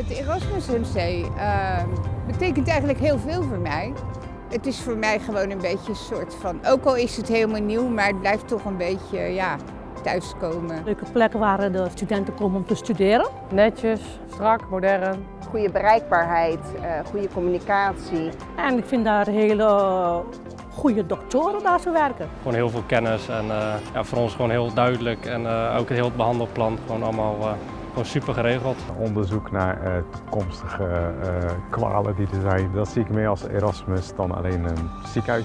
Het Erasmus MC uh, betekent eigenlijk heel veel voor mij. Het is voor mij gewoon een beetje een soort van, ook al is het helemaal nieuw, maar het blijft toch een beetje ja, thuiskomen. Leuke plek waar de studenten komen om te studeren. Netjes, strak, modern. Goede bereikbaarheid, uh, goede communicatie. En ik vind daar hele goede doktoren daar zo werken. Gewoon heel veel kennis en uh, ja, voor ons gewoon heel duidelijk en uh, ook het heel behandelplan gewoon allemaal gewoon super geregeld. Onderzoek naar uh, toekomstige uh, kwalen die er zijn, dat zie ik meer als Erasmus dan alleen een ziekenhuis.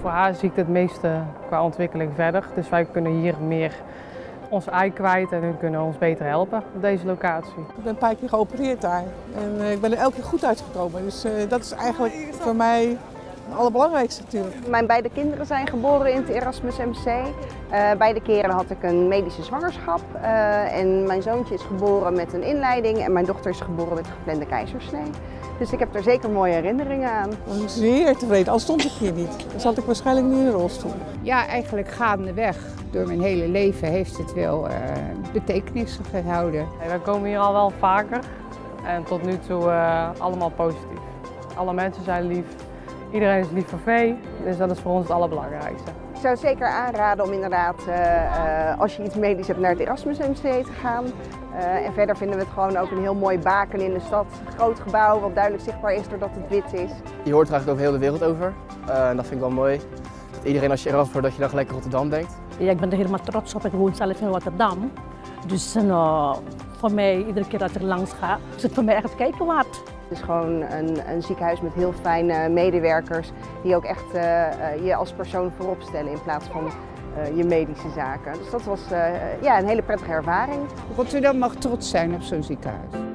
Voor haar zie ik het meeste qua ontwikkeling verder. Dus wij kunnen hier meer ons ei kwijt en hun kunnen ons beter helpen op deze locatie. Ik ben een paar keer geopereerd daar en uh, ik ben er elke keer goed uitgekomen. Dus dat is eigenlijk voor mij het allerbelangrijkste natuurlijk. Mijn beide kinderen zijn geboren in het Erasmus MC. Uh, beide keren had ik een medische zwangerschap. Uh, en mijn zoontje is geboren met een inleiding en mijn dochter is geboren met geplande keizersnee. Dus ik heb er zeker mooie herinneringen aan. Zeer tevreden, al stond ik hier niet. Dan zat ik waarschijnlijk nu in een rolstoel. Ja, eigenlijk gaandeweg door mijn hele leven heeft het wel uh, betekenis gehouden. Hey, we komen hier al wel vaker en tot nu toe allemaal positief. Alle mensen zijn lief. Iedereen is lief voor vee, dus dat is voor ons het allerbelangrijkste. Ik zou het zeker aanraden om inderdaad, uh, uh, als je iets medisch hebt, naar het Erasmus MC te gaan. Uh, en verder vinden we het gewoon ook een heel mooi baken in de stad. Een groot gebouw wat duidelijk zichtbaar is doordat het wit is. Je hoort er eigenlijk over heel de wereld over. en dat vind ik wel mooi. Dat iedereen als je Erasmus wordt, dat je dan gelijk Rotterdam denkt. Ja, ik ben er helemaal trots op. Ik woon zelf in Rotterdam. Dus voor mij, iedere keer dat ik langs ga, is het voor mij echt kijken waard. Het is gewoon een, een, ziekenhuis met heel fijne medewerkers die ook echt uh, uh, je als persoon voorop stellen in plaats van uh, je medische zaken. Dus dat was ja, een hele prettige ervaring. Rotterdam mag trots zijn op zo'n ziekenhuis.